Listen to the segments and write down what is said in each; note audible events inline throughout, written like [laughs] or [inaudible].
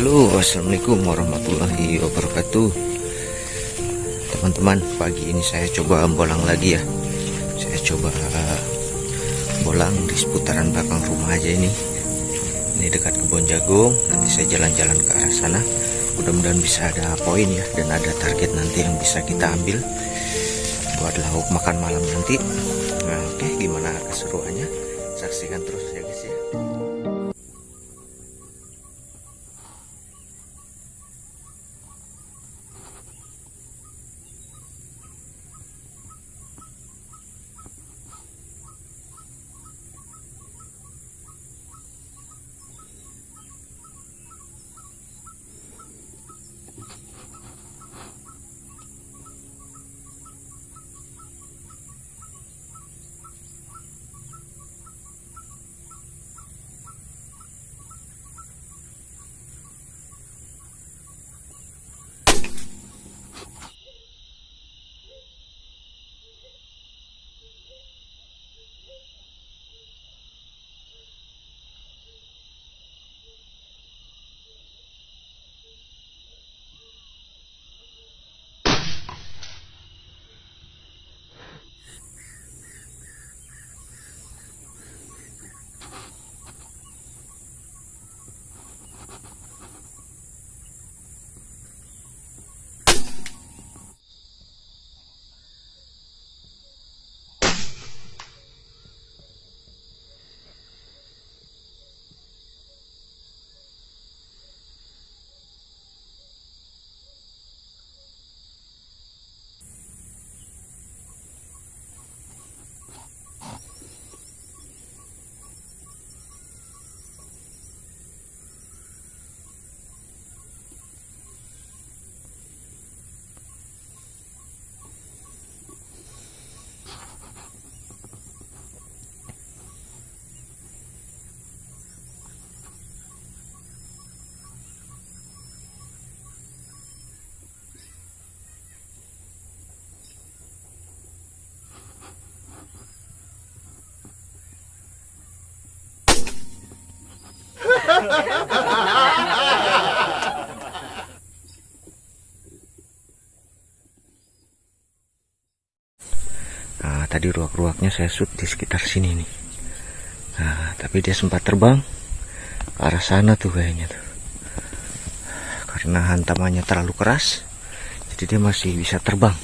Halo assalamualaikum warahmatullahi wabarakatuh. Teman-teman pagi ini saya coba bolang lagi ya. Saya coba bolang di seputaran belakang rumah aja ini. Ini dekat kebun jagung Nanti saya jalan-jalan ke arah sana. Mudah-mudahan bisa ada poin ya Dan ada target nanti yang bisa kita ambil Buat lauk makan malam nanti. Nah oke gimana keseruannya? Saksikan terus ya guys ya Nah, [laughs] tadi ruak-ruaknya saya shoot di sekitar sini nih. Nah, tapi dia sempat terbang ke arah sana tuh kayaknya tuh. Karena hantamannya terlalu keras, jadi dia masih bisa terbang.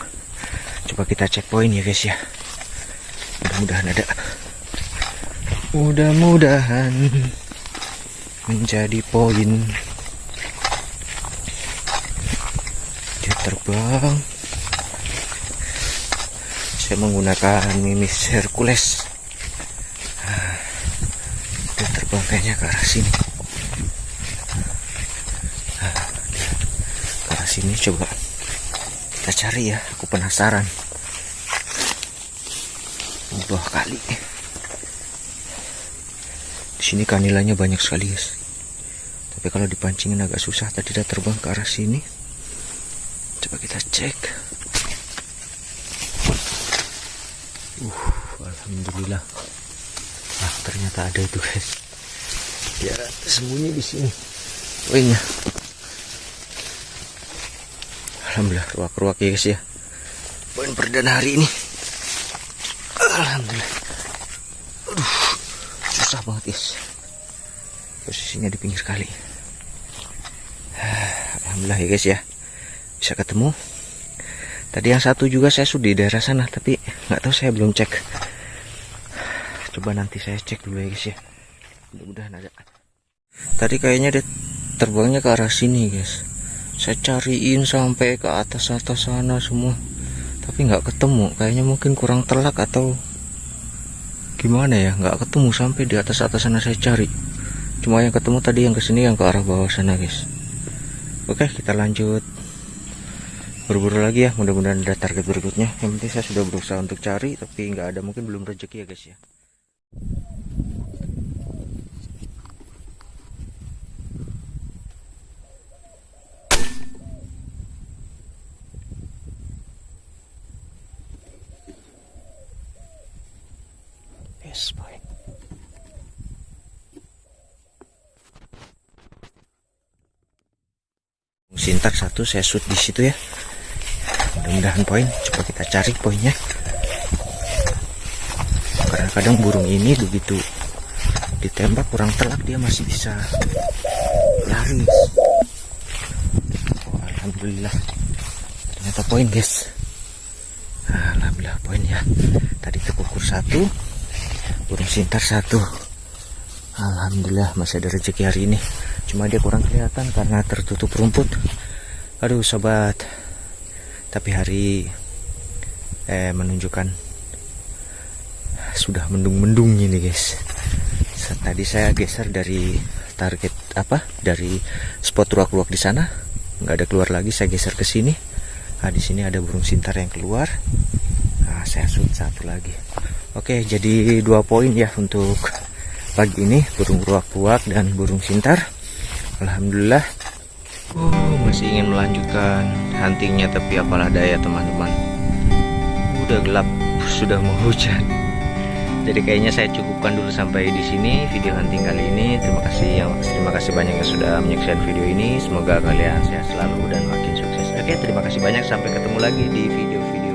Coba kita cek poin ya guys ya. Mudah-mudahan ada. Mudah-mudahan [laughs] menjadi poin. Dia terbang. Saya menggunakan mimis Hercules. Nah, dia terbang kayaknya ke arah sini. Nah, ke arah sini coba kita cari ya. Aku penasaran. Buah kali sini kanilanya banyak sekali guys tapi kalau dipancingin agak susah tadi dia terbang ke arah sini coba kita cek Uh, alhamdulillah. Ah, ternyata ada itu, guys. Dia sembunyi di sini. Wingnya. Alhamdulillah, ruak-ruak ya, guys ya. Poin perdana hari ini. Alhamdulillah. Susah banget, guys. Posisinya di pinggir kali. Alhamdulillah ya, guys ya. Bisa ketemu. Tadi yang satu juga saya sudah di daerah sana, tapi nggak tahu saya belum cek. Coba nanti saya cek dulu ya guys ya. Mudah-mudahan ada. Tadi kayaknya dia terbangnya ke arah sini guys. Saya cariin sampai ke atas atas sana semua, tapi nggak ketemu. Kayaknya mungkin kurang telak atau gimana ya? Nggak ketemu sampai di atas atas sana saya cari. Cuma yang ketemu tadi yang ke sini yang ke arah bawah sana guys. Oke kita lanjut berburu lagi ya mudah-mudahan ada target berikutnya yang penting saya sudah berusaha untuk cari tapi nggak ada mungkin belum rezeki ya guys ya boy sintar satu saya shoot di situ ya. Mudah-mudahan poin coba kita cari poinnya. Karena kadang burung ini begitu ditembak kurang telak dia masih bisa lari. Oh, alhamdulillah. Ternyata poin guys. Alhamdulillah poin ya. Tadi terkukur satu burung sintar satu. Alhamdulillah masih ada rezeki hari ini. Cuma dia kurang kelihatan karena tertutup rumput. Aduh sobat. Tapi hari eh menunjukkan sudah mendung-mendung ini guys. Tadi saya geser dari target apa? Dari spot ruak-ruak di sana. Nggak ada keluar lagi saya geser ke sini. Nah di sini ada burung sintar yang keluar. Nah saya shoot satu lagi oke jadi dua poin ya untuk pagi ini. Burung ruak-ruak dan burung sintar. Alhamdulillah. Oh masih ingin melanjutkan huntingnya tapi apalah daya teman-teman. Udah gelap sudah mau hujan. Jadi kayaknya saya cukupkan dulu sampai di sini video hunting kali ini. Terima kasih yang terima kasih banyak yang sudah menyaksikan video ini. Semoga kalian sehat selalu dan makin sukses. Oke terima kasih banyak. Sampai ketemu lagi di video-video